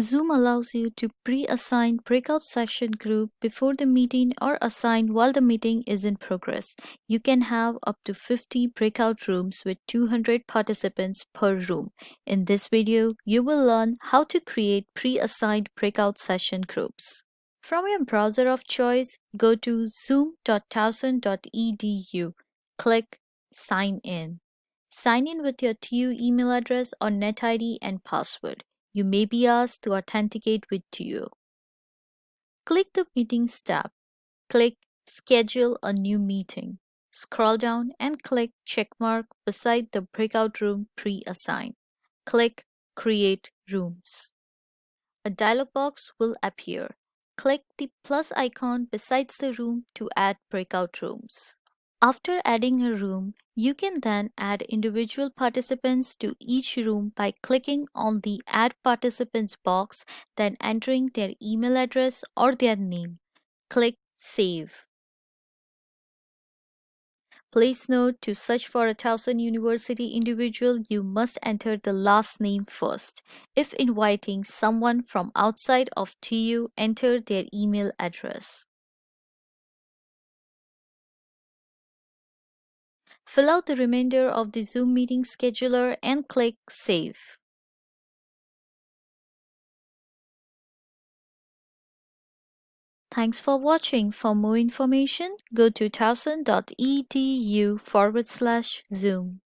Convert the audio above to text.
Zoom allows you to pre-assign breakout session group before the meeting or assign while the meeting is in progress. You can have up to 50 breakout rooms with 200 participants per room. In this video, you will learn how to create pre-assigned breakout session groups. From your browser of choice, go to zoom.towson.edu. Click Sign In. Sign in with your TU email address or NetID and password you may be asked to authenticate with TU. Click the Meetings tab. Click Schedule a new meeting. Scroll down and click checkmark beside the breakout room pre-assigned. Click Create Rooms. A dialog box will appear. Click the plus icon besides the room to add breakout rooms. After adding a room, you can then add individual participants to each room by clicking on the Add Participants box, then entering their email address or their name. Click Save. Please note to search for a Towson University individual, you must enter the last name first. If inviting someone from outside of TU, enter their email address. Fill out the remainder of the Zoom meeting scheduler and click Save. Thanks for watching. For more information, go to towson.edu forward slash Zoom.